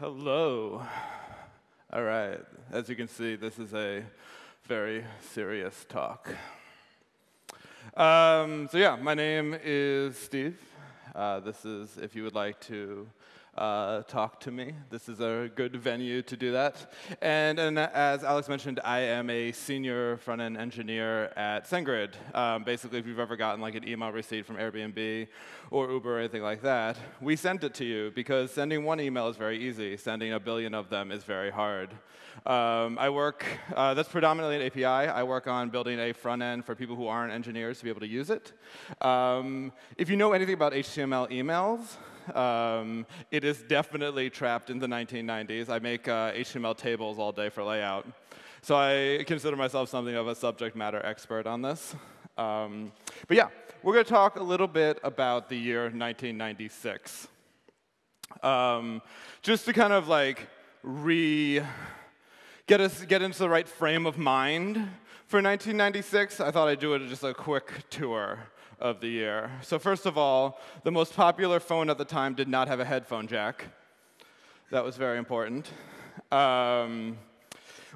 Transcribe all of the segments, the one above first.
Hello. All right. As you can see, this is a very serious talk. Um, so, yeah, my name is Steve. Uh, this is if you would like to uh, talk to me. This is a good venue to do that. And, and as Alex mentioned, I am a senior front-end engineer at SendGrid. Um, basically, if you've ever gotten like an email receipt from Airbnb or Uber or anything like that, we sent it to you because sending one email is very easy. Sending a billion of them is very hard. Um, I work, uh, that's predominantly an API. I work on building a front end for people who aren't engineers to be able to use it. Um, if you know anything about HTML emails, um, it is definitely trapped in the 1990s. I make uh, HTML tables all day for layout. So I consider myself something of a subject matter expert on this. Um, but yeah, we're going to talk a little bit about the year 1996. Um, just to kind of like re get us get into the right frame of mind for 1996, I thought I'd do it just a quick tour of the year. So first of all, the most popular phone at the time did not have a headphone jack. That was very important. Um,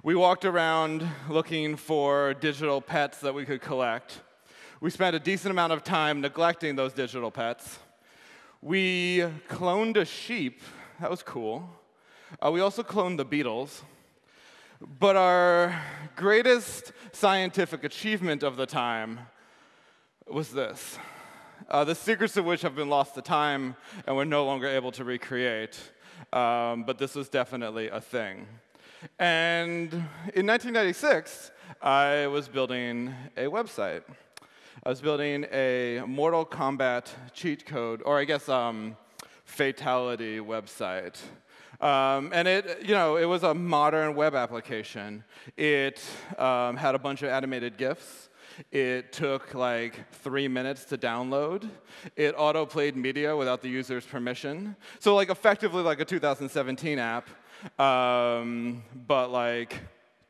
we walked around looking for digital pets that we could collect. We spent a decent amount of time neglecting those digital pets. We cloned a sheep. That was cool. Uh, we also cloned the Beatles. But our greatest scientific achievement of the time was this. Uh, the secrets of which have been lost to time and we're no longer able to recreate. Um, but this was definitely a thing. And in 1996, I was building a website. I was building a Mortal Kombat cheat code, or I guess um, fatality website. Um, and it, you know, it was a modern web application. It um, had a bunch of animated GIFs. It took like three minutes to download. It auto-played media without the user's permission. So like effectively like a 2017 app, um, but like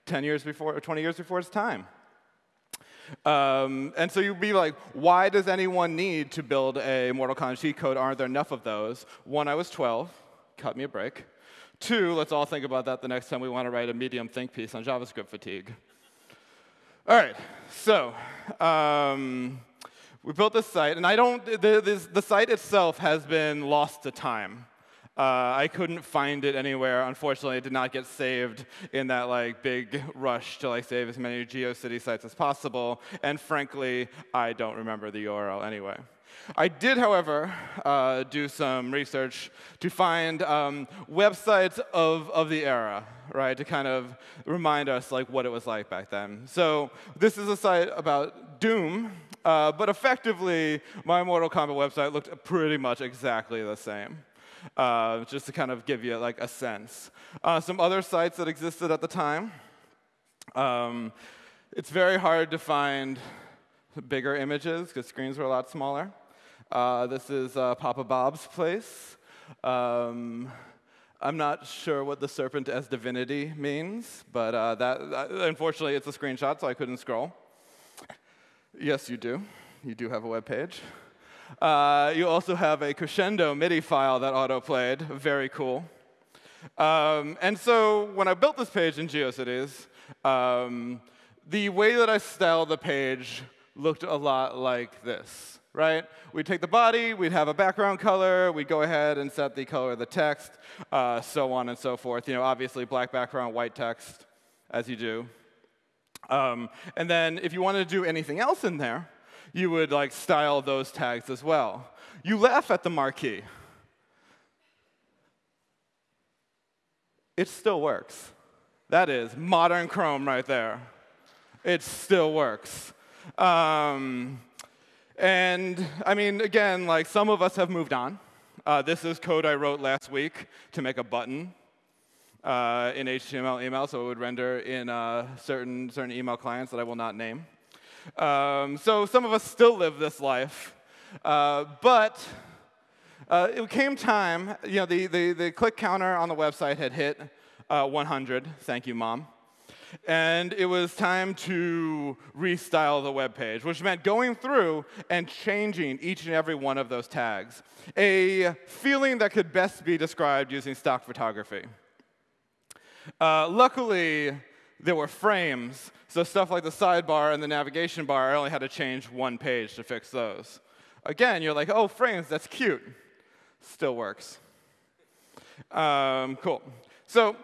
10 years before, or 20 years before its time. Um, and so you'd be like, why does anyone need to build a Mortal Kombat cheat code? Aren't there enough of those? One, I was 12. Cut me a break. Two, let's all think about that the next time we want to write a medium think piece on JavaScript fatigue. All right, so um, we built this site, and I don't, the, this, the site itself has been lost to time. Uh, I couldn't find it anywhere. Unfortunately, it did not get saved in that like big rush to like save as many GeoCity sites as possible. And frankly, I don't remember the URL anyway. I did, however, uh, do some research to find um, websites of, of the era, right, to kind of remind us like what it was like back then. So this is a site about Doom, uh, but effectively, my Mortal Kombat website looked pretty much exactly the same. Uh, just to kind of give you like a sense. Uh, some other sites that existed at the time. Um, it's very hard to find bigger images because screens were a lot smaller. Uh, this is uh, Papa Bob's place. Um, I'm not sure what the serpent as divinity means, but uh, that, unfortunately it's a screenshot, so I couldn't scroll. Yes, you do. You do have a web page. Uh, you also have a crescendo MIDI file that auto-played. Very cool. Um, and so when I built this page in GeoCities, um, the way that I styled the page looked a lot like this right? We'd take the body, we'd have a background color, we'd go ahead and set the color of the text, uh, so on and so forth. You know, obviously black background, white text, as you do. Um, and then if you wanted to do anything else in there, you would like style those tags as well. You laugh at the marquee. It still works. That is modern Chrome right there. It still works. Um, and I mean, again, like some of us have moved on. Uh, this is code I wrote last week to make a button uh, in HTML email, so it would render in uh, certain, certain email clients that I will not name. Um, so some of us still live this life. Uh, but uh, it came time, you know, the, the, the click counter on the website had hit uh, 100. Thank you, Mom. And it was time to restyle the web page, which meant going through and changing each and every one of those tags. A feeling that could best be described using stock photography. Uh, luckily, there were frames, so stuff like the sidebar and the navigation bar, I only had to change one page to fix those. Again, you're like, oh, frames, that's cute. Still works. Um, cool. So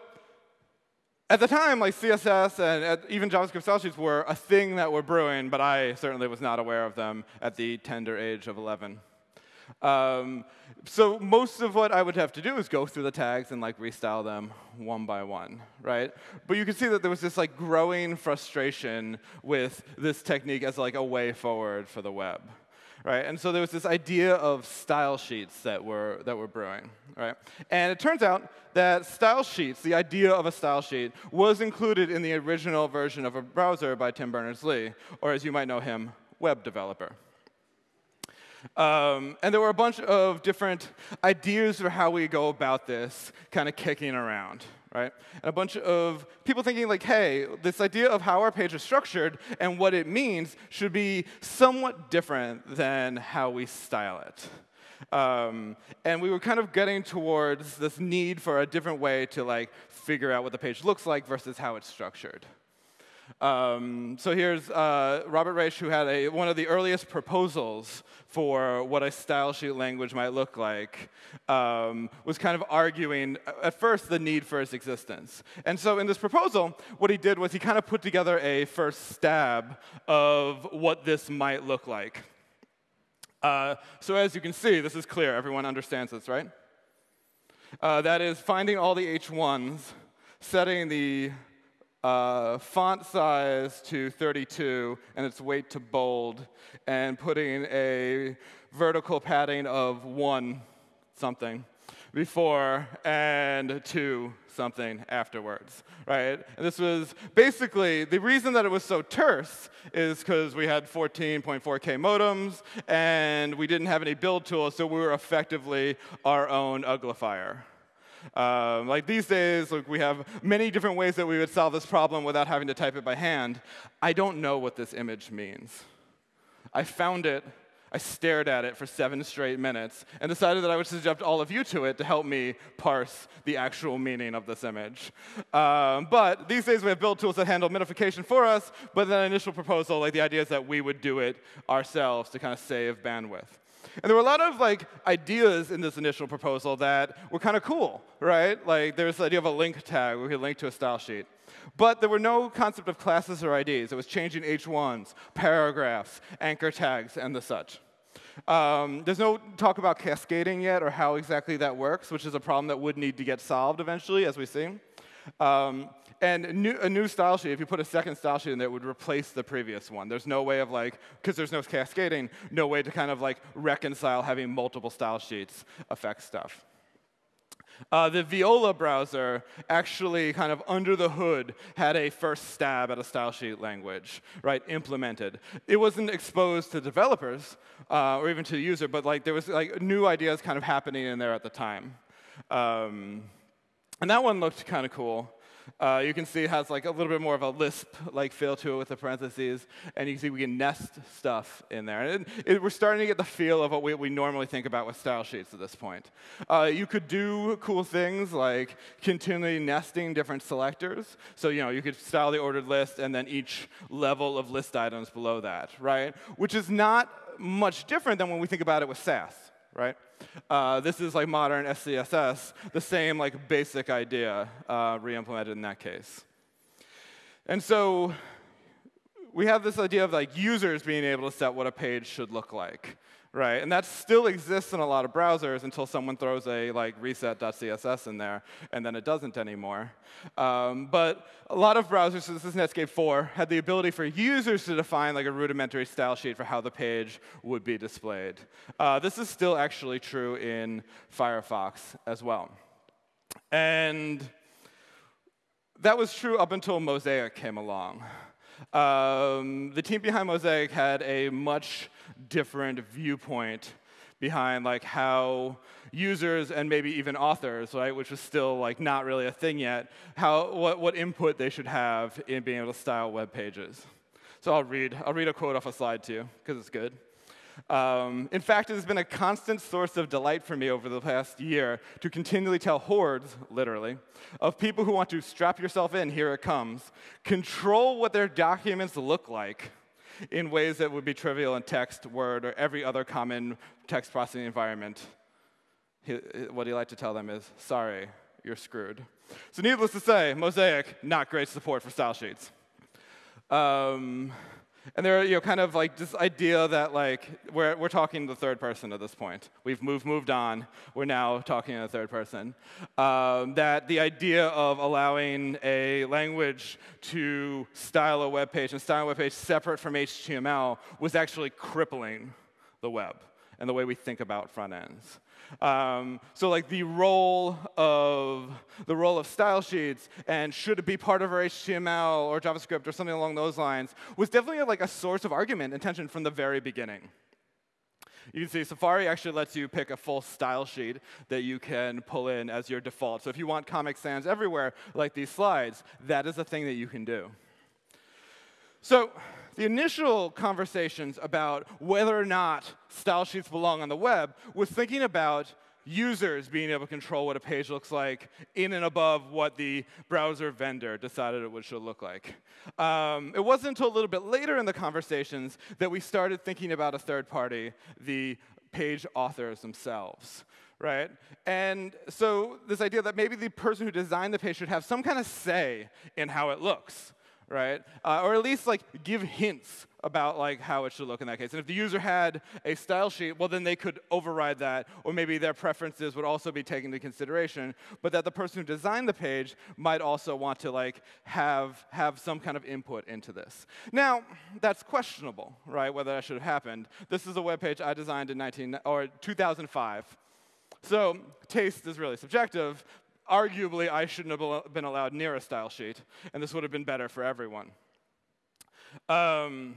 at the time, like CSS and even JavaScript style sheets were a thing that were brewing, but I certainly was not aware of them at the tender age of 11. Um, so most of what I would have to do is go through the tags and like restyle them one by one, right? But you can see that there was this like growing frustration with this technique as like a way forward for the web right? And so there was this idea of style sheets that were, that were brewing, right? And it turns out that style sheets, the idea of a style sheet, was included in the original version of a browser by Tim Berners-Lee, or as you might know him, web developer. Um, and there were a bunch of different ideas for how we go about this kind of kicking around, right? And a bunch of people thinking like, hey, this idea of how our page is structured and what it means should be somewhat different than how we style it. Um, and we were kind of getting towards this need for a different way to like figure out what the page looks like versus how it's structured. Um, so here's uh, Robert Raisch, who had a, one of the earliest proposals for what a style sheet language might look like, um, was kind of arguing, uh, at first, the need for its existence. And so in this proposal, what he did was he kind of put together a first stab of what this might look like. Uh, so as you can see, this is clear. Everyone understands this, right? Uh, that is finding all the H1s, setting the uh, font size to 32 and its weight to bold, and putting a vertical padding of one something before and two something afterwards, right? And this was basically, the reason that it was so terse is because we had 14.4K modems and we didn't have any build tools, so we were effectively our own uglifier. Um, like these days, like we have many different ways that we would solve this problem without having to type it by hand. I don't know what this image means. I found it, I stared at it for seven straight minutes, and decided that I would subject all of you to it to help me parse the actual meaning of this image. Um, but these days we have build tools that handle minification for us, but that initial proposal, like the idea is that we would do it ourselves to kind of save bandwidth. And there were a lot of like ideas in this initial proposal that were kind of cool, right? Like there's the idea of a link tag where we could link to a style sheet. But there were no concept of classes or IDs. It was changing H1s, paragraphs, anchor tags, and the such. Um, there's no talk about cascading yet or how exactly that works, which is a problem that would need to get solved eventually, as we see. Um, and new, a new style sheet, if you put a second style sheet in there, it would replace the previous one. There's no way of like, because there's no cascading, no way to kind of like reconcile having multiple style sheets affect stuff. Uh, the Viola browser actually kind of under the hood had a first stab at a style sheet language, right, implemented. It wasn't exposed to developers uh, or even to the user, but like there was like new ideas kind of happening in there at the time. Um, and that one looked kind of cool. Uh, you can see it has like a little bit more of a Lisp-like feel to it with the parentheses, and you can see we can nest stuff in there. And it, it, we're starting to get the feel of what we, we, normally think about with style sheets at this point. Uh, you could do cool things like continually nesting different selectors. So you know you could style the ordered list and then each level of list items below that, right? Which is not much different than when we think about it with Sass right? Uh, this is like modern SCSS, the same like basic idea uh, re-implemented in that case. And so we have this idea of like users being able to set what a page should look like right? And that still exists in a lot of browsers until someone throws a like reset.css in there, and then it doesn't anymore. Um, but a lot of browsers, this is Netscape 4, had the ability for users to define like a rudimentary style sheet for how the page would be displayed. Uh, this is still actually true in Firefox as well. And that was true up until Mosaic came along. Um, the team behind Mosaic had a much different viewpoint behind like how users and maybe even authors, right, which was still like not really a thing yet, how what, what input they should have in being able to style web pages. So I'll read I'll read a quote off a slide too because it's good. Um, in fact, it has been a constant source of delight for me over the past year to continually tell hordes, literally, of people who want to strap yourself in, here it comes, control what their documents look like in ways that would be trivial in TeX, Word, or every other common text processing environment. what he like to tell them is, sorry, you're screwed. So needless to say, Mosaic, not great support for style sheets. Um, and there are, you know, kind of like this idea that like we're, we're talking the third person at this point. We've moved, moved on. We're now talking in the third person. Um, that the idea of allowing a language to style a web page and style a web page separate from HTML was actually crippling the web and the way we think about front ends. Um, so like the role of the role of style sheets and should it be part of our HTML or JavaScript or something along those lines was definitely like a source of argument and tension from the very beginning. You can see Safari actually lets you pick a full style sheet that you can pull in as your default. So if you want Comic Sans everywhere, like these slides, that is a thing that you can do. So the initial conversations about whether or not style sheets belong on the web was thinking about users being able to control what a page looks like in and above what the browser vendor decided it would should look like. Um, it wasn't until a little bit later in the conversations that we started thinking about a third party, the page authors themselves right? And so this idea that maybe the person who designed the page should have some kind of say in how it looks right? Uh, or at least like give hints about like how it should look in that case. And if the user had a style sheet, well then they could override that, or maybe their preferences would also be taken into consideration, but that the person who designed the page might also want to like have have some kind of input into this. Now, that's questionable, right? Whether that should have happened. This is a web page I designed in 19 or 2005. So taste is really subjective, arguably, I shouldn't have been allowed near a style sheet, and this would have been better for everyone. Um,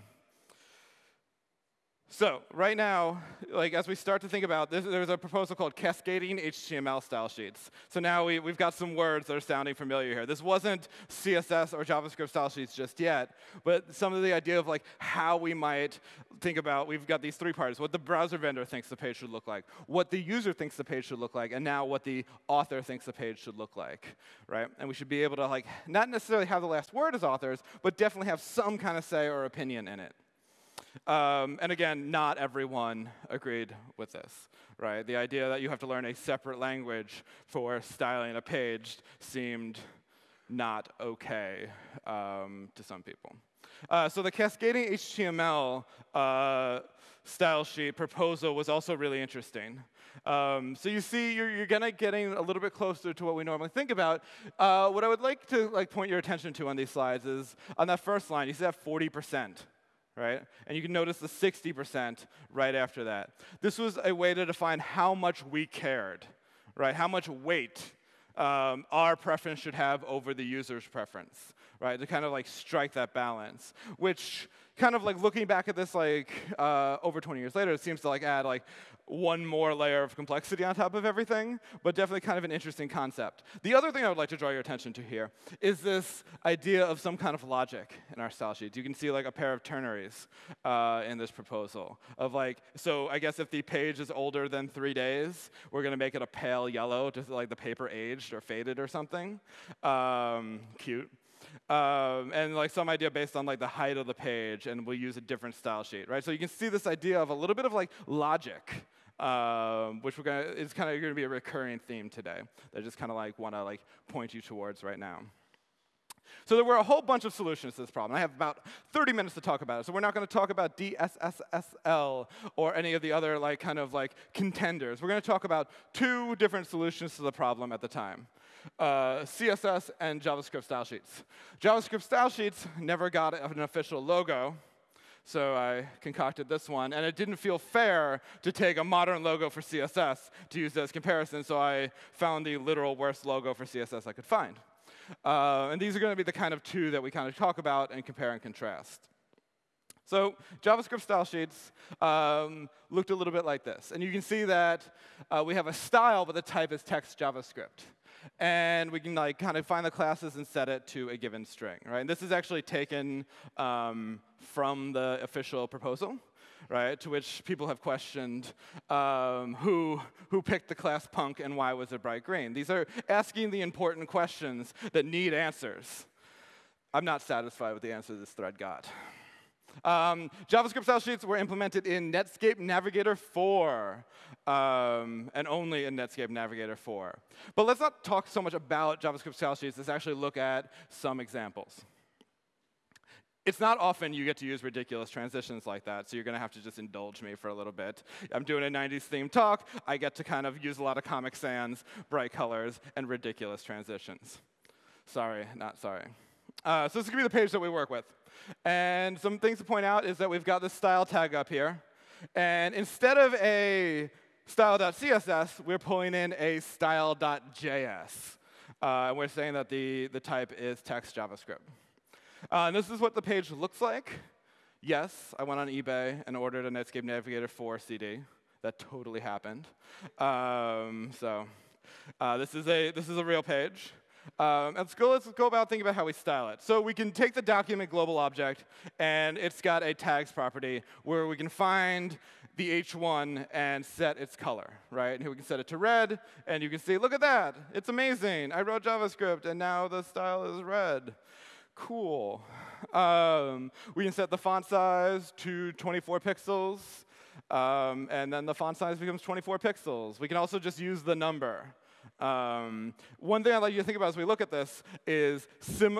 so right now, like as we start to think about this, there's a proposal called cascading HTML style sheets. So now we, we've got some words that are sounding familiar here. This wasn't CSS or JavaScript style sheets just yet, but some of the idea of like how we might think about, we've got these three parts, what the browser vendor thinks the page should look like, what the user thinks the page should look like, and now what the author thinks the page should look like, right? And we should be able to like, not necessarily have the last word as authors, but definitely have some kind of say or opinion in it. Um, and again, not everyone agreed with this, right? The idea that you have to learn a separate language for styling a page seemed not okay um, to some people. Uh, so the cascading HTML uh, style sheet proposal was also really interesting. Um, so you see, you're, you're gonna getting a little bit closer to what we normally think about. Uh, what I would like to like point your attention to on these slides is on that first line, you see that 40 percent right? And you can notice the 60% right after that. This was a way to define how much we cared, right? How much weight um, our preference should have over the user's preference, right? To kind of like strike that balance, which kind of like looking back at this like uh, over 20 years later, it seems to like add like one more layer of complexity on top of everything, but definitely kind of an interesting concept. The other thing I would like to draw your attention to here is this idea of some kind of logic in our style sheets. You can see like a pair of ternaries uh, in this proposal of like, so I guess if the page is older than three days, we're gonna make it a pale yellow, just like the paper aged or faded or something. Um, cute. Um, and like some idea based on like the height of the page, and we'll use a different style sheet, right? So you can see this idea of a little bit of like logic um, which we're gonna, is kind of going to be a recurring theme today. That I just kind of like want to like point you towards right now. So there were a whole bunch of solutions to this problem. I have about 30 minutes to talk about it. So we're not going to talk about DSSSL or any of the other like kind of like contenders. We're going to talk about two different solutions to the problem at the time. Uh, CSS and JavaScript style sheets. JavaScript style sheets never got an official logo, so I concocted this one. And it didn't feel fair to take a modern logo for CSS to use as comparison, so I found the literal worst logo for CSS I could find. Uh, and these are going to be the kind of two that we kind of talk about and compare and contrast. So JavaScript style sheets um, looked a little bit like this. And you can see that uh, we have a style, but the type is text JavaScript. And we can like kind of find the classes and set it to a given string, right? And this is actually taken um, from the official proposal, right? To which people have questioned um, who, who picked the class punk and why was it bright green? These are asking the important questions that need answers. I'm not satisfied with the answer this thread got. Um, JavaScript style sheets were implemented in Netscape Navigator 4, um, and only in Netscape Navigator 4. But let's not talk so much about JavaScript style sheets. Let's actually look at some examples. It's not often you get to use ridiculous transitions like that, so you're going to have to just indulge me for a little bit. I'm doing a 90s themed talk. I get to kind of use a lot of Comic Sans, bright colors, and ridiculous transitions. Sorry, not sorry. Uh, so this is going to be the page that we work with. And some things to point out is that we've got this style tag up here. And instead of a style.css, we're pulling in a style.js. Uh, and we're saying that the, the type is text JavaScript. Uh, and this is what the page looks like. Yes, I went on eBay and ordered a Netscape Navigator 4 CD. That totally happened. Um, so uh, this, is a, this is a real page. Um, let's, go, let's go about thinking about how we style it. So we can take the document global object, and it's got a tags property where we can find the h1 and set its color, right? And here we can set it to red, and you can see, look at that. It's amazing. I wrote JavaScript, and now the style is red. Cool. Um, we can set the font size to 24 pixels, um, and then the font size becomes 24 pixels. We can also just use the number. Um, one thing I'd like you to think about as we look at this is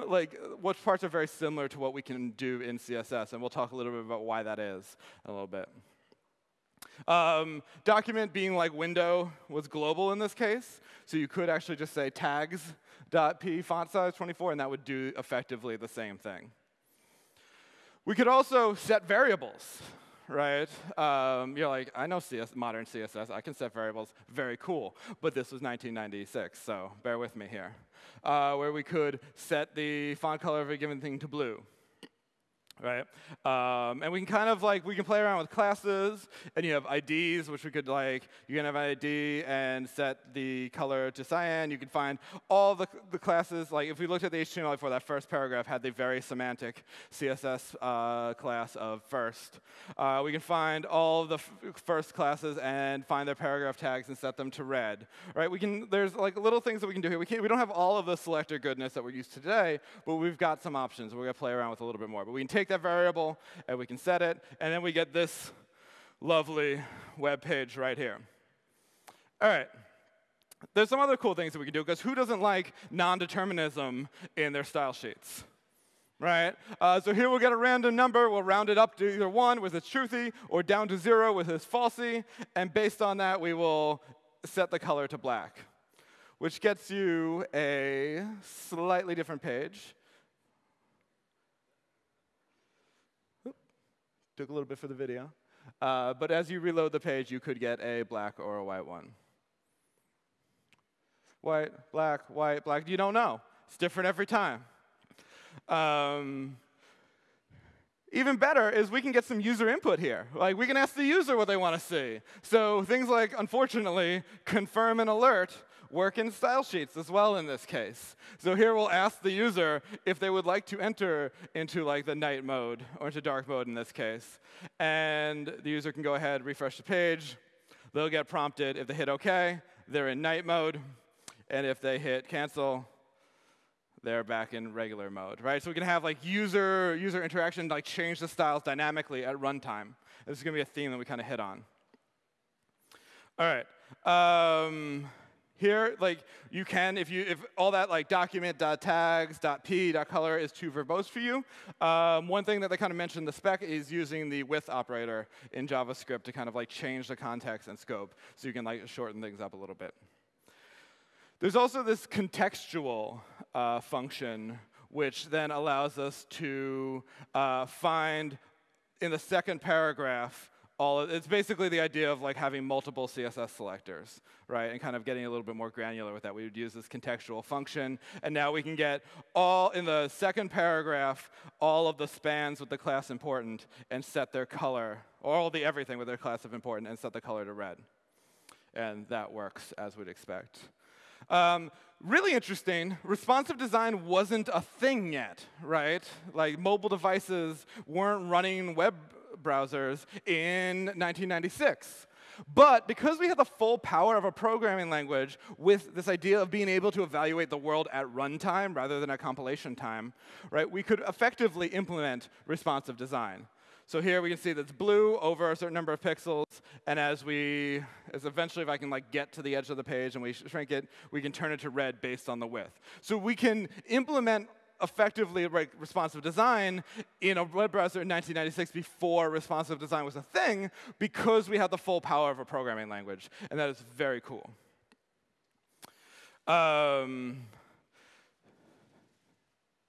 like what parts are very similar to what we can do in CSS, and we'll talk a little bit about why that is a little bit. Um, document being like window was global in this case, so you could actually just say tags.p font size 24, and that would do effectively the same thing. We could also set variables right? Um, you're like, I know CS, modern CSS. I can set variables. Very cool. But this was 1996, so bear with me here. Uh, where we could set the font color of a given thing to blue right? Um, and we can kind of like, we can play around with classes, and you have IDs, which we could like, you can have an ID and set the color to cyan. You can find all the, the classes, like if we looked at the HTML before that first paragraph had the very semantic CSS uh, class of first. Uh, we can find all the first classes and find their paragraph tags and set them to red, right? We can, there's like little things that we can do here. We, can't, we don't have all of the selector goodness that we're used to today, but we've got some options we're gonna play around with a little bit more. But we can take take that variable and we can set it, and then we get this lovely web page right here. All right. There's some other cool things that we can do, because who doesn't like non-determinism in their style sheets? Right? Uh, so here we'll get a random number. We'll round it up to either 1 with its truthy or down to 0 with its falsy. And based on that, we will set the color to black, which gets you a slightly different page. Took a little bit for the video. Uh, but as you reload the page, you could get a black or a white one. White, black, white, black. You don't know. It's different every time. Um, even better is we can get some user input here. Like we can ask the user what they want to see. So things like, unfortunately, confirm and alert work in style sheets as well in this case. So here we'll ask the user if they would like to enter into like the night mode or into dark mode in this case. And the user can go ahead, refresh the page. They'll get prompted if they hit OK, they're in night mode. And if they hit cancel, they're back in regular mode, right? So we can have like user user interaction, like change the styles dynamically at runtime. This is gonna be a theme that we kind of hit on. All right. Um, here, like you can, if you if all that like document tags p color is too verbose for you, um, one thing that they kind of mentioned the spec is using the with operator in JavaScript to kind of like change the context and scope, so you can like shorten things up a little bit. There's also this contextual uh, function, which then allows us to uh, find in the second paragraph all of, it's basically the idea of like having multiple CSS selectors, right? And kind of getting a little bit more granular with that. We would use this contextual function, and now we can get all in the second paragraph all of the spans with the class important and set their color, or all the everything with their class of important and set the color to red. And that works as we'd expect. Um, really interesting, responsive design wasn't a thing yet, right? Like mobile devices weren't running web browsers in 1996. But because we had the full power of a programming language with this idea of being able to evaluate the world at runtime rather than at compilation time, right, we could effectively implement responsive design. So here we can see that's blue over a certain number of pixels, and as we, as eventually if I can like get to the edge of the page and we shrink it, we can turn it to red based on the width. So we can implement effectively like, responsive design in a web browser in 1996 before responsive design was a thing because we had the full power of a programming language, and that is very cool. Um,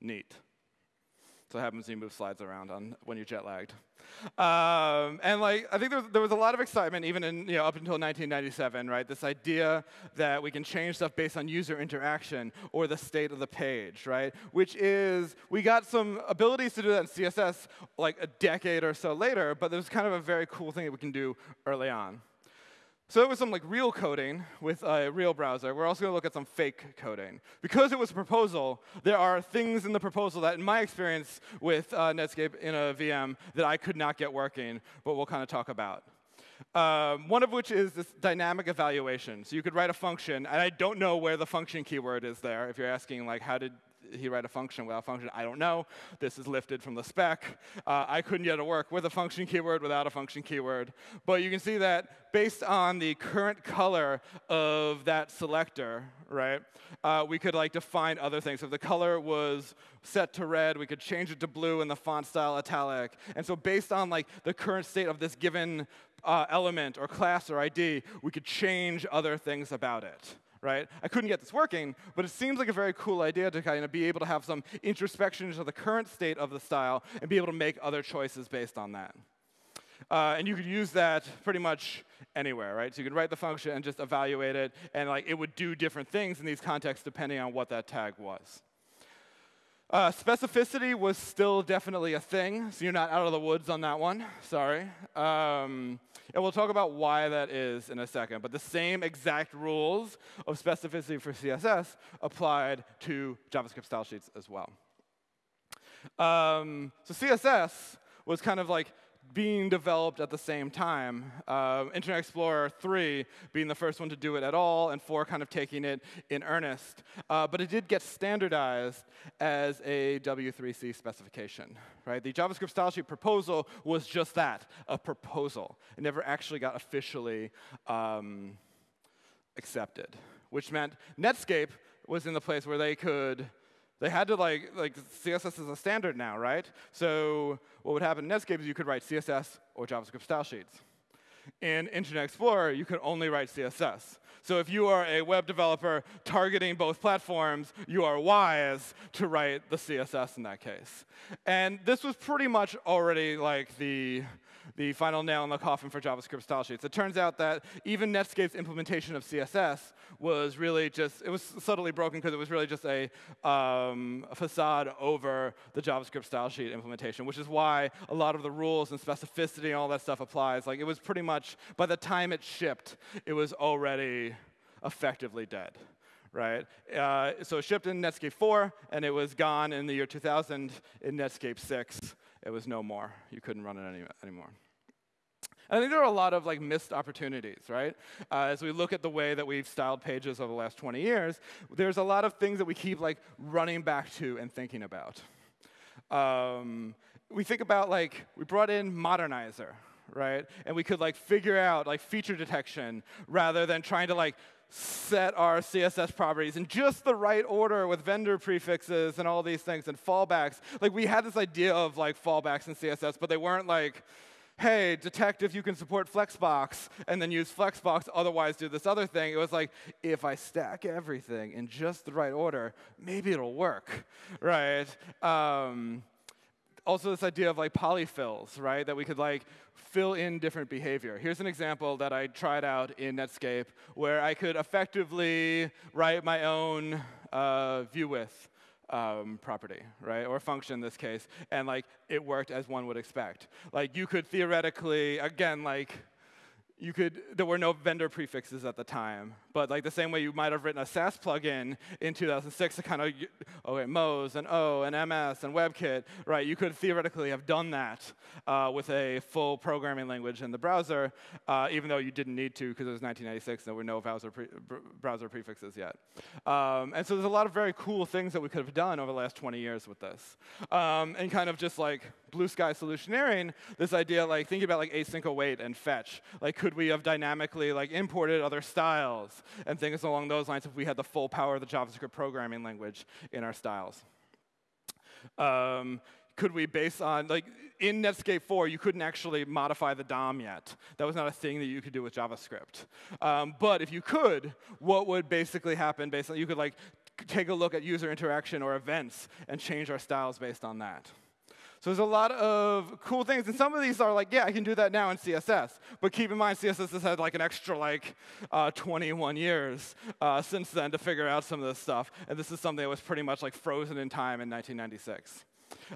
neat. So it happens when you move slides around on when you're jet lagged. Um, and like I think there was, there was, a lot of excitement even in you know up until 1997, right? This idea that we can change stuff based on user interaction or the state of the page, right? Which is we got some abilities to do that in CSS like a decade or so later, but there's kind of a very cool thing that we can do early on. So it was some like real coding with a real browser. We're also going to look at some fake coding. Because it was a proposal, there are things in the proposal that, in my experience with uh, Netscape in a VM, that I could not get working, but we'll kind of talk about. Um, one of which is this dynamic evaluation. So you could write a function, and I don't know where the function keyword is there. If you're asking, like, how did he write a function without function? I don't know. This is lifted from the spec. Uh, I couldn't get it to work with a function keyword, without a function keyword. But you can see that based on the current color of that selector, right, uh, we could like define other things. So if the color was set to red, we could change it to blue and the font style italic. And so based on like the current state of this given uh, element or class or ID, we could change other things about it right? I couldn't get this working, but it seems like a very cool idea to kind of be able to have some introspection into the current state of the style and be able to make other choices based on that. Uh, and you could use that pretty much anywhere, right? So you could write the function and just evaluate it, and like it would do different things in these contexts depending on what that tag was. Uh, specificity was still definitely a thing, so you're not out of the woods on that one. Sorry. Um, and we'll talk about why that is in a second. But the same exact rules of specificity for CSS applied to JavaScript style sheets as well. Um, so CSS was kind of like being developed at the same time. Uh, Internet Explorer 3 being the first one to do it at all, and 4 kind of taking it in earnest. Uh, but it did get standardized as a W3C specification. Right? The JavaScript style sheet proposal was just that, a proposal. It never actually got officially um, accepted, which meant Netscape was in the place where they could they had to like, like CSS is a standard now, right? So what would happen in Netscape is you could write CSS or JavaScript style sheets. In Internet Explorer, you could only write CSS. So if you are a web developer targeting both platforms, you are wise to write the CSS in that case. And this was pretty much already like the the final nail in the coffin for JavaScript style sheets. It turns out that even Netscape's implementation of CSS was really just, it was subtly broken because it was really just a, um, a facade over the JavaScript style sheet implementation, which is why a lot of the rules and specificity and all that stuff applies. Like it was pretty much, by the time it shipped, it was already effectively dead right? Uh, so it shipped in Netscape 4, and it was gone in the year 2000 in Netscape 6. It was no more. You couldn't run it any, anymore. I think there are a lot of like missed opportunities, right? Uh, as we look at the way that we've styled pages over the last 20 years, there's a lot of things that we keep like running back to and thinking about. Um, we think about like we brought in Modernizr, right? And we could like figure out like feature detection rather than trying to like set our CSS properties in just the right order with vendor prefixes and all these things and fallbacks. Like we had this idea of like fallbacks in CSS, but they weren't like hey, detect if you can support Flexbox, and then use Flexbox, otherwise do this other thing. It was like, if I stack everything in just the right order, maybe it'll work, right? Um, also this idea of like polyfills, right? That we could like fill in different behavior. Here's an example that I tried out in Netscape where I could effectively write my own uh, view width um, property, right, or function in this case, and like it worked as one would expect. Like you could theoretically, again, like you could, there were no vendor prefixes at the time, but like the same way you might have written a Sass plugin in 2006 to kind of, okay, Moz and O and MS and WebKit, right? You could theoretically have done that uh, with a full programming language in the browser, uh, even though you didn't need to because it was 1996, and there were no browser, pre browser prefixes yet. Um, and so there's a lot of very cool things that we could have done over the last 20 years with this. Um, and kind of just like blue sky solutioneering, this idea like thinking about like async await and fetch. Like could we have dynamically like imported other styles and things along those lines if we had the full power of the JavaScript programming language in our styles? Um, could we base on, like, in Netscape 4, you couldn't actually modify the DOM yet. That was not a thing that you could do with JavaScript. Um, but if you could, what would basically happen based on, you could, like, take a look at user interaction or events and change our styles based on that. So there's a lot of cool things, and some of these are like, yeah, I can do that now in CSS. But keep in mind, CSS has had like an extra like uh, 21 years uh, since then to figure out some of this stuff. And this is something that was pretty much like frozen in time in 1996.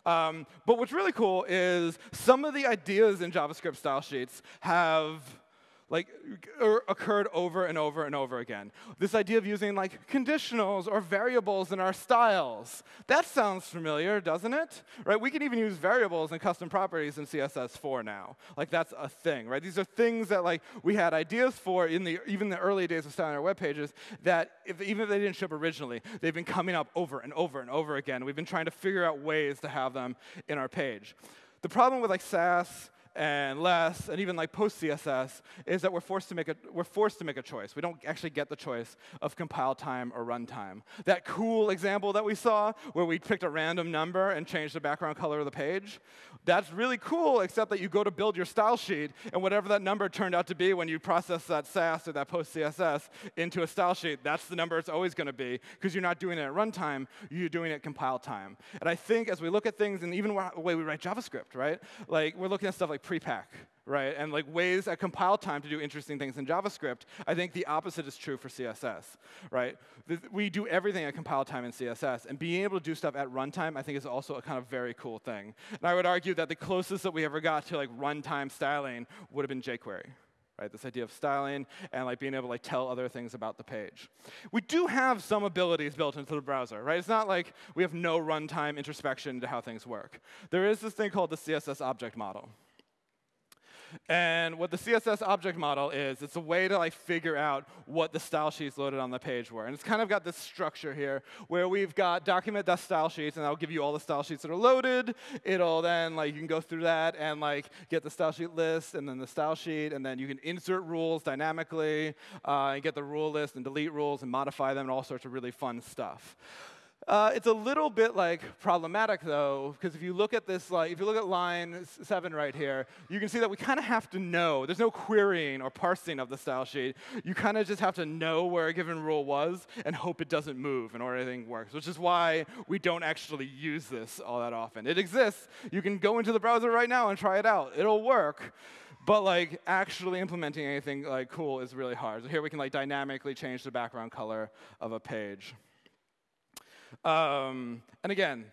Um, but what's really cool is some of the ideas in JavaScript style sheets have like er, occurred over and over and over again. This idea of using like conditionals or variables in our styles. That sounds familiar, doesn't it? Right? We can even use variables and custom properties in CSS4 now. Like that's a thing, right? These are things that like we had ideas for in the even the early days of styling our web pages that if, even if they didn't ship originally, they've been coming up over and over and over again. We've been trying to figure out ways to have them in our page. The problem with like Sass and less, and even like post CSS, is that we're forced to make a we're forced to make a choice. We don't actually get the choice of compile time or runtime. That cool example that we saw, where we picked a random number and changed the background color of the page, that's really cool. Except that you go to build your style sheet, and whatever that number turned out to be when you process that Sass or that post CSS into a style sheet, that's the number it's always going to be because you're not doing it at runtime, you're doing it at compile time. And I think as we look at things, and even the way we write JavaScript, right? Like we're looking at stuff like prepack, right? And like ways at compile time to do interesting things in JavaScript. I think the opposite is true for CSS, right? We do everything at compile time in CSS, and being able to do stuff at runtime, I think, is also a kind of very cool thing. And I would argue that the closest that we ever got to like runtime styling would have been jQuery. Right, this idea of styling and like being able to like tell other things about the page. We do have some abilities built into the browser, right? It's not like we have no runtime introspection into how things work. There is this thing called the CSS object model. And what the CSS object model is, it's a way to like figure out what the style sheets loaded on the page were. And it's kind of got this structure here where we've got document.style sheets, and that'll give you all the style sheets that are loaded. It'll then like you can go through that and like get the style sheet list and then the style sheet, and then you can insert rules dynamically uh, and get the rule list and delete rules and modify them and all sorts of really fun stuff. Uh, it's a little bit like problematic though, because if you look at this, like if you look at line seven right here, you can see that we kind of have to know. There's no querying or parsing of the style sheet. You kind of just have to know where a given rule was and hope it doesn't move in order anything works, which is why we don't actually use this all that often. It exists. You can go into the browser right now and try it out. It'll work. But like actually implementing anything like cool is really hard. So here we can like dynamically change the background color of a page. Um, and again,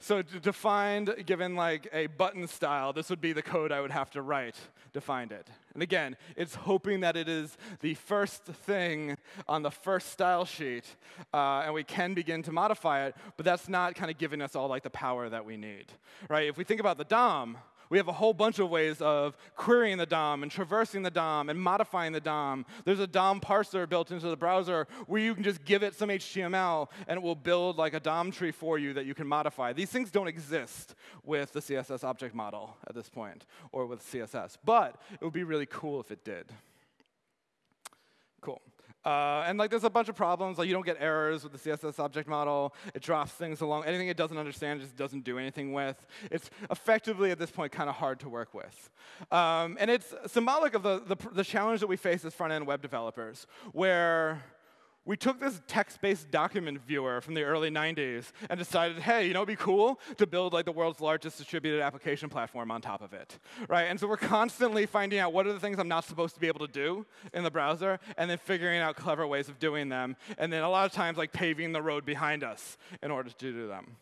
so defined, given like a button style, this would be the code I would have to write to find it. And again, it's hoping that it is the first thing on the first style sheet, uh, and we can begin to modify it, but that's not kind of giving us all like the power that we need, right? If we think about the DOM, we have a whole bunch of ways of querying the DOM and traversing the DOM and modifying the DOM. There's a DOM parser built into the browser where you can just give it some HTML and it will build like a DOM tree for you that you can modify. These things don't exist with the CSS object model at this point or with CSS, but it would be really cool if it did. Cool. Uh, and like, there's a bunch of problems. Like, you don't get errors with the CSS object model. It drops things along. Anything it doesn't understand just doesn't do anything with. It's effectively at this point kind of hard to work with. Um, and it's symbolic of the, the, the challenge that we face as front-end web developers, where we took this text-based document viewer from the early 90s and decided, hey, you know, it'd be cool to build like the world's largest distributed application platform on top of it, right? And so we're constantly finding out what are the things I'm not supposed to be able to do in the browser, and then figuring out clever ways of doing them, and then a lot of times like paving the road behind us in order to do them.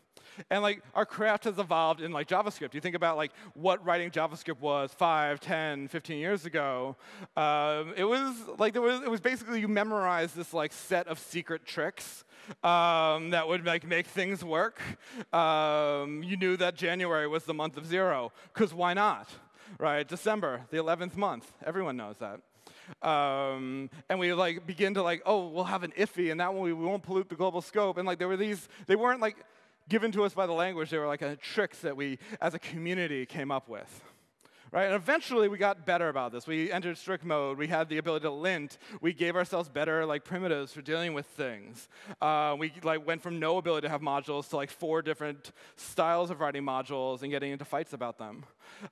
And like our craft has evolved in like JavaScript. You think about like what writing JavaScript was 5, 10, 15 years ago. Um, it was like there was it was basically you memorize this like set of secret tricks um, that would like make things work. Um, you knew that January was the month of zero because why not? Right? December, the 11th month. Everyone knows that. Um, and we like begin to like, oh, we'll have an IIFE, and that one we won't pollute the global scope. And like there were these, they weren't like given to us by the language. They were like a tricks that we, as a community, came up with. Right? And eventually we got better about this. We entered strict mode. We had the ability to lint. We gave ourselves better like primitives for dealing with things. Uh, we like went from no ability to have modules to like four different styles of writing modules and getting into fights about them.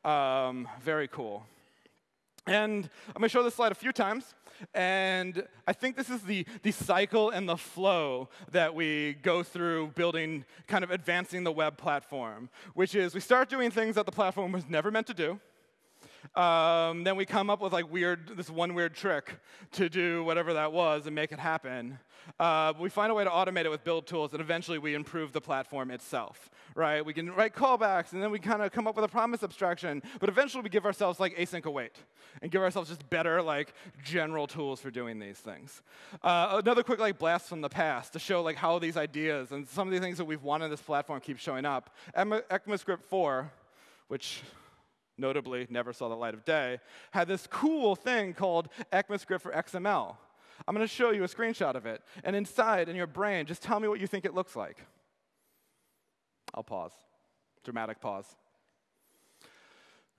Um, very cool. And I'm going to show this slide a few times. And I think this is the, the cycle and the flow that we go through building, kind of advancing the web platform, which is we start doing things that the platform was never meant to do. Um, then we come up with like weird, this one weird trick to do whatever that was and make it happen. Uh, we find a way to automate it with build tools, and eventually we improve the platform itself, right? We can write callbacks, and then we kind of come up with a promise abstraction, but eventually we give ourselves like async await, and give ourselves just better like general tools for doing these things. Uh, another quick like blast from the past to show like how these ideas and some of the things that we've wanted this platform keep showing up. ECMAScript 4, which notably never saw the light of day, had this cool thing called ECMAScript for XML. I'm going to show you a screenshot of it. And inside, in your brain, just tell me what you think it looks like. I'll pause. Dramatic pause.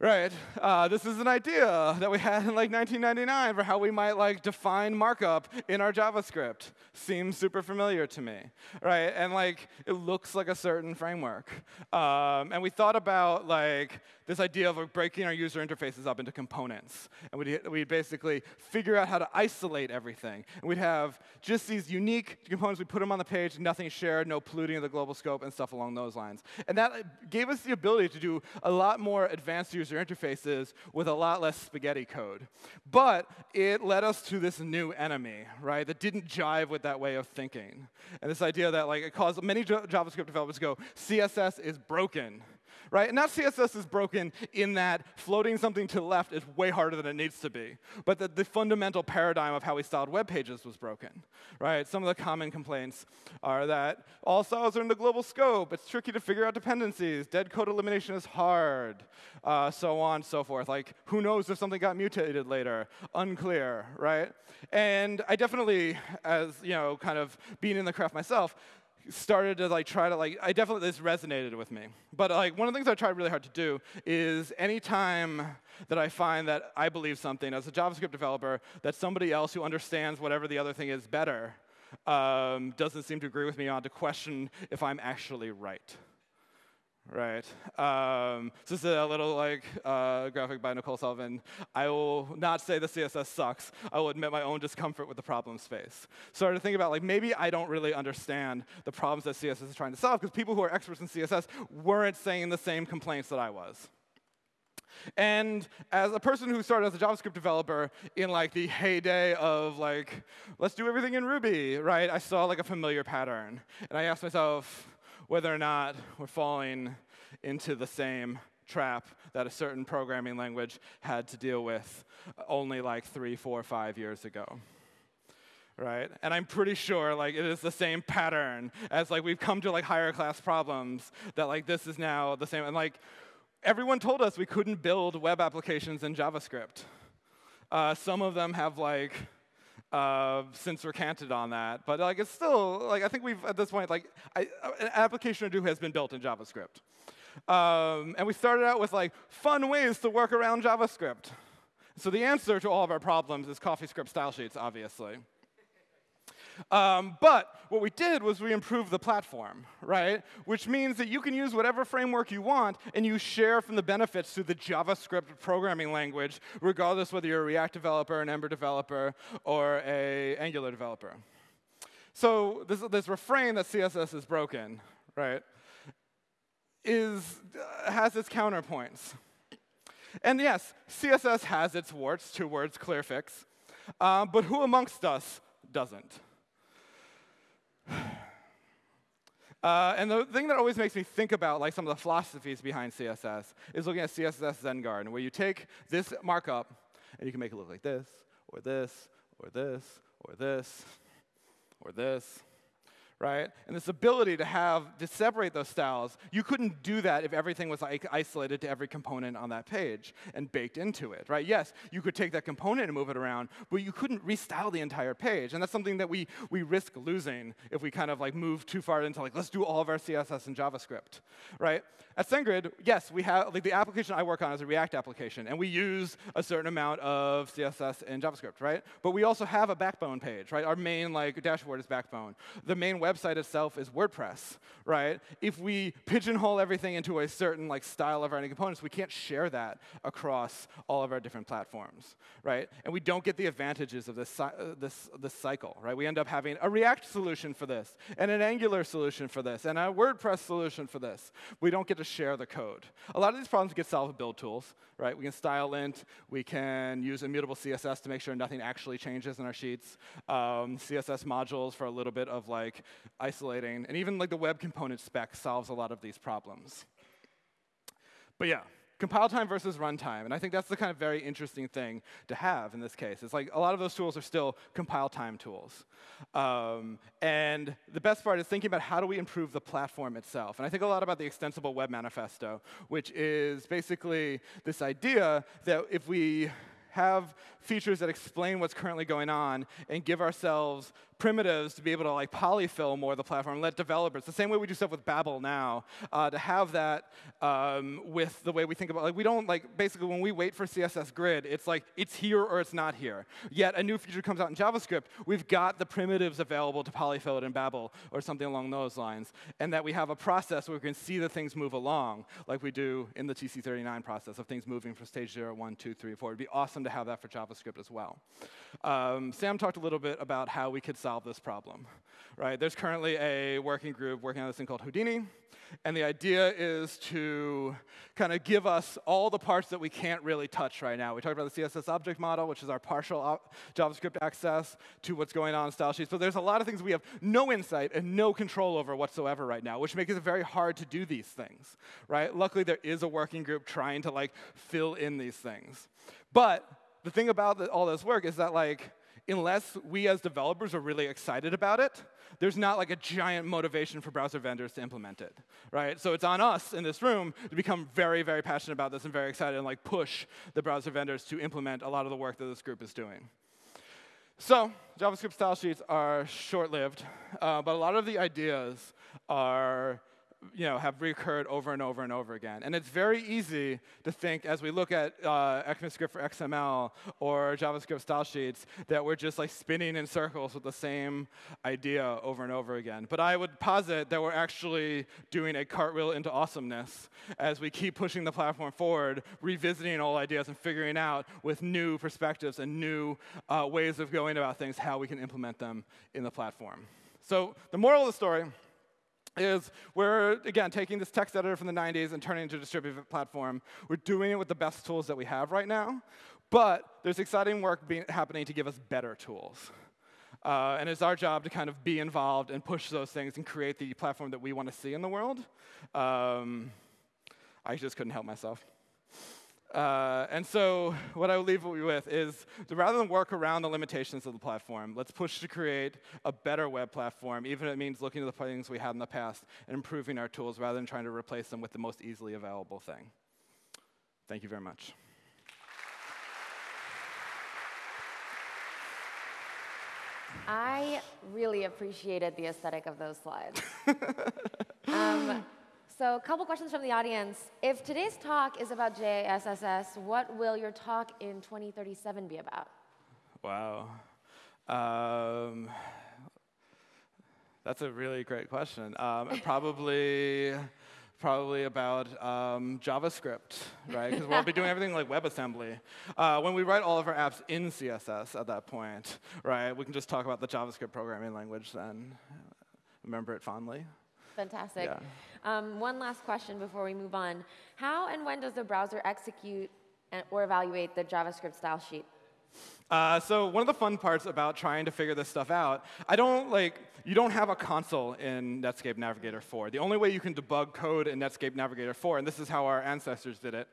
Right. Uh, this is an idea that we had in like 1999 for how we might like define markup in our JavaScript. Seems super familiar to me, right? And like it looks like a certain framework. Um, and we thought about like this idea of like, breaking our user interfaces up into components, and we'd, we'd basically figure out how to isolate everything. And we'd have just these unique components. We put them on the page, nothing shared, no polluting of the global scope, and stuff along those lines. And that gave us the ability to do a lot more advanced user user interfaces with a lot less spaghetti code. But it led us to this new enemy, right, that didn't jive with that way of thinking. And this idea that like it caused many JavaScript developers to go, CSS is broken right? And not CSS is broken in that floating something to the left is way harder than it needs to be, but that the fundamental paradigm of how we styled web pages was broken, right? Some of the common complaints are that all styles are in the global scope, it's tricky to figure out dependencies, dead code elimination is hard, uh, so on and so forth. Like, who knows if something got mutated later? Unclear, right? And I definitely, as you know, kind of being in the craft myself, started to like try to like I definitely this resonated with me. But like one of the things I tried really hard to do is anytime that I find that I believe something as a JavaScript developer that somebody else who understands whatever the other thing is better um, doesn't seem to agree with me on to question if I'm actually right. Right. Um, so this is a little like uh, graphic by Nicole Sullivan. I will not say the CSS sucks. I will admit my own discomfort with the problem space. So I started to think about like maybe I don't really understand the problems that CSS is trying to solve because people who are experts in CSS weren't saying the same complaints that I was. And as a person who started as a JavaScript developer in like the heyday of like, let's do everything in Ruby, right? I saw like a familiar pattern. And I asked myself, whether or not we're falling into the same trap that a certain programming language had to deal with only like three, four, five years ago. Right? And I'm pretty sure like it is the same pattern as like we've come to like higher class problems that like this is now the same. And like everyone told us we couldn't build web applications in JavaScript. Uh, some of them have like uh, since recanted on that. But like, it's still like I think we've at this point like I, an application two has been built in JavaScript, um, and we started out with like fun ways to work around JavaScript. So the answer to all of our problems is CoffeeScript style sheets, obviously. Um, but what we did was we improved the platform, right? Which means that you can use whatever framework you want and you share from the benefits through the JavaScript programming language, regardless whether you're a React developer, an Ember developer, or a Angular developer. So this, this refrain that CSS is broken, right, is, uh, has its counterpoints. And yes, CSS has its warts, two words, clear fix. Uh, but who amongst us doesn't? Uh, and the thing that always makes me think about like some of the philosophies behind CSS is looking at CSS Zen Garden, where you take this markup and you can make it look like this, or this, or this, or this, or this, right? And this ability to have, to separate those styles, you couldn't do that if everything was like isolated to every component on that page and baked into it, right? Yes, you could take that component and move it around, but you couldn't restyle the entire page. And that's something that we, we risk losing if we kind of like move too far into like, let's do all of our CSS in JavaScript, right? At SendGrid, yes, we have, like the application I work on is a React application, and we use a certain amount of CSS in JavaScript, right? But we also have a backbone page, right? Our main like dashboard is backbone. The main web website itself is WordPress, right? If we pigeonhole everything into a certain like style of writing components, we can't share that across all of our different platforms, right? And we don't get the advantages of this, uh, this, this cycle, right? We end up having a React solution for this, and an Angular solution for this, and a WordPress solution for this. We don't get to share the code. A lot of these problems get solved with build tools, right? We can stylelint, we can use immutable CSS to make sure nothing actually changes in our sheets, um, CSS modules for a little bit of like isolating, and even like the web component spec solves a lot of these problems. But yeah, compile time versus runtime. And I think that's the kind of very interesting thing to have in this case. It's like a lot of those tools are still compile time tools. Um, and the best part is thinking about how do we improve the platform itself. And I think a lot about the extensible web manifesto, which is basically this idea that if we have features that explain what's currently going on and give ourselves primitives to be able to like polyfill more of the platform, let developers, the same way we do stuff with Babel now, uh, to have that um, with the way we think about, like we don't like, basically when we wait for CSS grid, it's like it's here or it's not here. Yet a new feature comes out in JavaScript, we've got the primitives available to polyfill it in Babel or something along those lines, and that we have a process where we can see the things move along, like we do in the TC39 process of things moving from stage 0, 1, 2, 3, 4. It'd be awesome to have that for JavaScript as well. Um, Sam talked a little bit about how we could solve solve this problem, right? There's currently a working group working on this thing called Houdini, and the idea is to kind of give us all the parts that we can't really touch right now. We talked about the CSS object model, which is our partial JavaScript access to what's going on in style sheets, but there's a lot of things we have no insight and no control over whatsoever right now, which makes it very hard to do these things, right? Luckily, there is a working group trying to like fill in these things. But the thing about the, all this work is that like unless we as developers are really excited about it, there's not like a giant motivation for browser vendors to implement it, right? So it's on us in this room to become very, very passionate about this and very excited and like push the browser vendors to implement a lot of the work that this group is doing. So JavaScript style sheets are short-lived, uh, but a lot of the ideas are you know, have recurred over and over and over again. And it's very easy to think as we look at uh, ECMAScript for XML or JavaScript style sheets that we're just like spinning in circles with the same idea over and over again. But I would posit that we're actually doing a cartwheel into awesomeness as we keep pushing the platform forward, revisiting old ideas and figuring out with new perspectives and new uh, ways of going about things how we can implement them in the platform. So the moral of the story is we're, again, taking this text editor from the 90s and turning it into a distributed platform. We're doing it with the best tools that we have right now, but there's exciting work being, happening to give us better tools. Uh, and it's our job to kind of be involved and push those things and create the platform that we want to see in the world. Um, I just couldn't help myself. Uh, and so what I will leave you with is rather than work around the limitations of the platform, let's push to create a better web platform, even if it means looking at the things we had in the past and improving our tools rather than trying to replace them with the most easily available thing. Thank you very much. I really appreciated the aesthetic of those slides. um, so a couple questions from the audience. If today's talk is about JSSS, what will your talk in 2037 be about? Wow. Um, that's a really great question. Um, probably, probably about um, JavaScript, right? Because we'll be doing everything like WebAssembly. Uh, when we write all of our apps in CSS at that point, right, we can just talk about the JavaScript programming language then. Remember it fondly. Fantastic. Yeah. Um, one last question before we move on. How and when does the browser execute or evaluate the JavaScript style sheet? Uh, so one of the fun parts about trying to figure this stuff out, I don't like, you don't have a console in Netscape Navigator 4. The only way you can debug code in Netscape Navigator 4, and this is how our ancestors did it,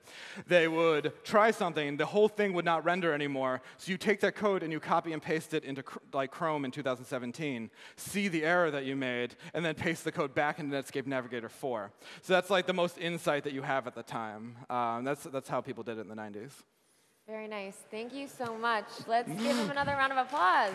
they would try something, the whole thing would not render anymore, so you take that code and you copy and paste it into like Chrome in 2017, see the error that you made, and then paste the code back into Netscape Navigator 4. So that's like the most insight that you have at the time. Um, that's, that's how people did it in the 90s. Very nice. Thank you so much. Let's give him another round of applause.